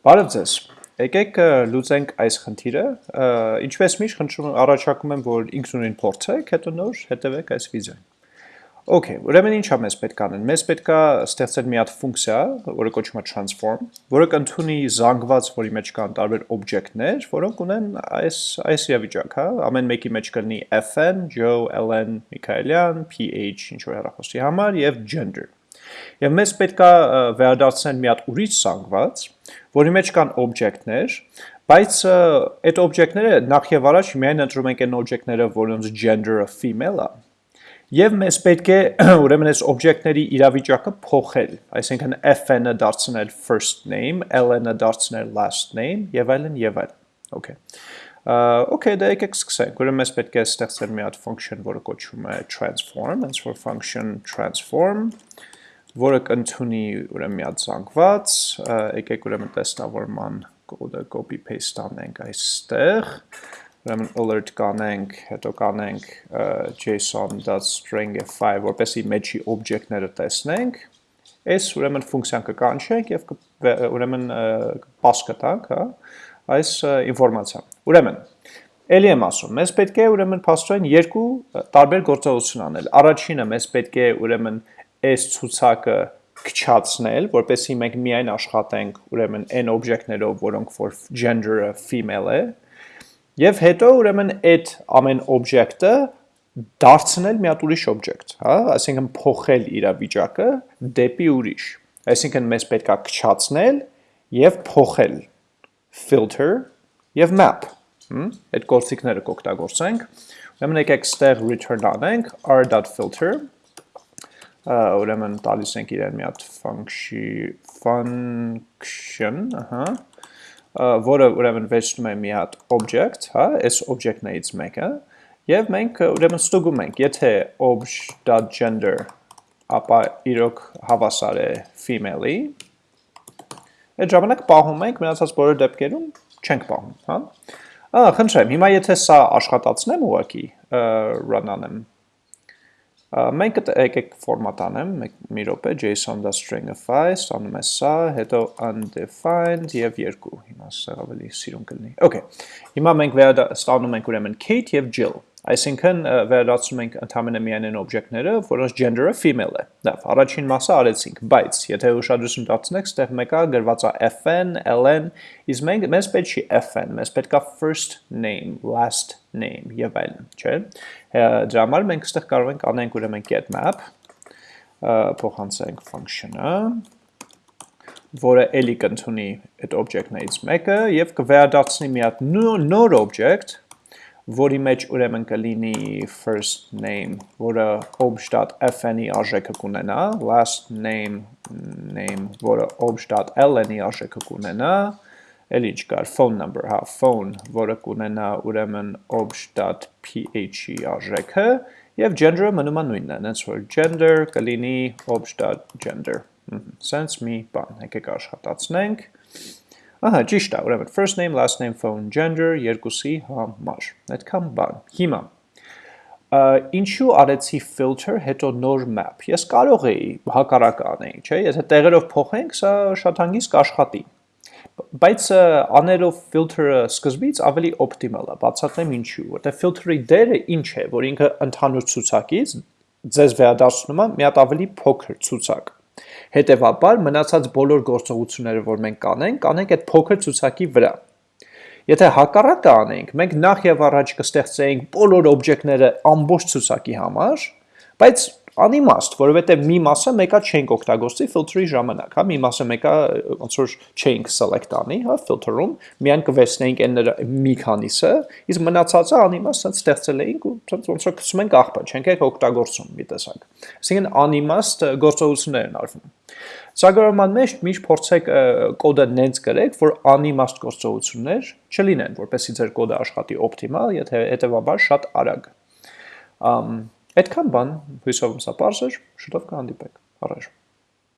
Բարև ձեզ։ Եկեք լուծենք այս խնդիրը։ Ինչպես միշտ խնդրում առաջարկում եմ, որ ինքնուրույն փորձեք, հետո նոր հետևեք այս վիդեոին։ Okay, ուրեմն ինչա մեզ պետք անեն։ Մեզ պետք է ստեղծել մի հատ ֆունկցիա, որը կոչվում է transform, որը կընդունի զանգված, որի մեջ կան տարբեր օբյեկտներ, որոնք ունեն այս այս իրավիճակ, հա, ամեն մեկի մեջ կլինի fn, Joe, Ellen, Միքայելյան, ph, ինչ որ հեռախոսի համար եւ gender։ Եվ մեզ պետք է վերադարձնել մի հատ ուրիշ զանգված, որի մեջ կան օբյեկտներ, բայց այդ օբյեկտները նախ եւ առաջ միայն ընտրում ենք այն օբյեկտները, որոնց gender-ը female է, Եվ մեզ պետք է ուրեմն այս օբյեկտների իրավիճակը փոխել, այսինքն fn-ը դարձնել first name, ln-ը դարձնել last name եւ այլն եւ այլն։ Okay։ Okay, դա եկեք սկսենք։ Ուրեմն մեզ պետք է ստեղծել մի հատ function, որը կոչվում է transform, hence for function transform, որը կընդունի ուրեմն մի հատ զանգված, եկեք ուրեմն տեսնավորման կոդը copy paste անենք այստեղ, ուրեմն alert կանենք, հետո կանենք json.stringify, որպեսի մեջի օբյեկտները տեսնենք, այս ուրեմն ֆունկցիան կկանչենք եւ ուրեմն pass կտանք, հա, այս ինֆորմացիան։ Ուրեմն Էլի եմ ասում, մեզ պետք է ուրեմն փաստորեն երկու տարբեր գործողություն անել։ Առաջինը մեզ պետք է ուրեմն այս ցուցակը քչացնել, որպեսզի մենք միայն աշխատենք ուրեմն այն օբյեկտներով, որոնք որ gender-ը female է, եւ հետո ուրեմն այդ ամեն օբյեկտը դարձնել մի հատ ուրիշ օբյեկտ, հա, այսինքն փոխել իր վիճակը դեպի ուրիշ։ Այսինքն մեզ պետքա քչացնել եւ փոխել filter եւ map։ Հմ, այդ գործիքները կօգտագործենք։ Ուրեմն եկեք ստեղ return անենք r.filter ուրեմն տալիս ենք իրեն մի հատ function, ահա, որը ուրեմն վերցնում է մի հատ object, հա, այս object-ներից մեկը, եւ մենք ուրեմն ստուգում ենք, եթե obj.gender ապա իրոք հավասար է female-ի, այդ ժամանակ պահում ենք, մնացած բոլոր դեպքերում չենք պահում, հա։ Ահա, խնդրեմ, հիմա եթե սա աշխատացնեմ ուղակի, run անեմ, Մենք եկեք ֆորմատ անեմ, մի րոպե json.stringify, ստանում է սա, հետո undefined եւ 2։ Հիմա սա ավելի սիրուն կլինի։ Okay։ Հիմա մենք ստանում ենք ուրեմն Kate եւ Jill։ Այսինքն վերադարձնում ենք ընդհանրապես միայն այն օբյեկտները, որոնց gender-ը female է։ Լավ, առաջին մասը արեցինք, բայց եթե ուշադրություն դարձնեք, ստեղ մեկը գրված է fn, ln, իսկ մենք մեզ պետք չի fn, մեզ պետքա first name, last name եւ այլն, չէ՞։ Դրա համար մենք ստեղ կարող ենք անենք ուրեմն get map, փոխանցենք function-ը, որը էլի կընդունի այդ օբյեկտներից մեկը եւ կվերադարձնի մի հատ նոր օբյեկտ, որի մեջ ուրեմն կլինի first name, որը obj.fn-ի արժեքը կունենա, last name, name, որը obj.ln-ի արժեքը կունենա, էլ ինչ կար, phone number, հա, phone, որը կունենա ուրեմն obj.ph-ի արժեքը, և gender-ը մնում է նույնն նենց որ gender կլինի obj.gender, սենց մի բան, եկեք աշխատացնենք, Ահա, ճիշտ է, ուրեմն first name, last name, phone, gender երկուսի համար։ Այդքան բան։ Հիմա ինչու արեցի filter, հետո նոր map։ Ես կարող էի հակառակ անեի, չէ՞, եթե տեղերով փոխենք, սա շատ հանգիստ կաշխատի։ Բայց անելով filter-ը սկզբից ավելի օպտիմալ է, բացատրեմ ինչու, որտեղ filter-ի դերը ինչ է, որ ինքը ընդհանուր ցուցակից ձեզ վերադարձնում է մի հատ ավելի փոքր ցուցակ։ Հետևաբար մնացած բոլոր գործողությունները, որ մենք կանենք, կանենք այդ փոքր ցուցակի վրա։ Եթե հակառակը անենք, մենք նախ եւ առաջ կստեղծեինք բոլոր օբյեկտները ամբողջ ցուցակի համար, բայց անիմաստ, որովհետև մի մասը մեկա չենք օգտագործի filter-ի ժամանակ, հա, մի մասը մեկա ոնց որ չենք select անի, հա, filter-ում, միայն կվերցնեինք այն մի քանիսը, իսկ մնացածը անիմաստ ցած ստեղծել էինք ու ցած ոնց որ գցում ենք աղբը, չենք եք օգտագործում մի տեսակ։ Այսինքն անիմաստ գործողություններ են արվում։ Ծրագրավորման մեջ միշտ փորձեք կոդը նենց գրեք, որ անիմաստ գործողություններ չլինեն, որպեսզի ձեր կոդը աշխատի օպտիմալ, եթե հետեւաբար շատ արագ։ Ամ Այդքան բան, հույսով եմ սա պարզ էր, շուտով կհանդիպենք, առաջ։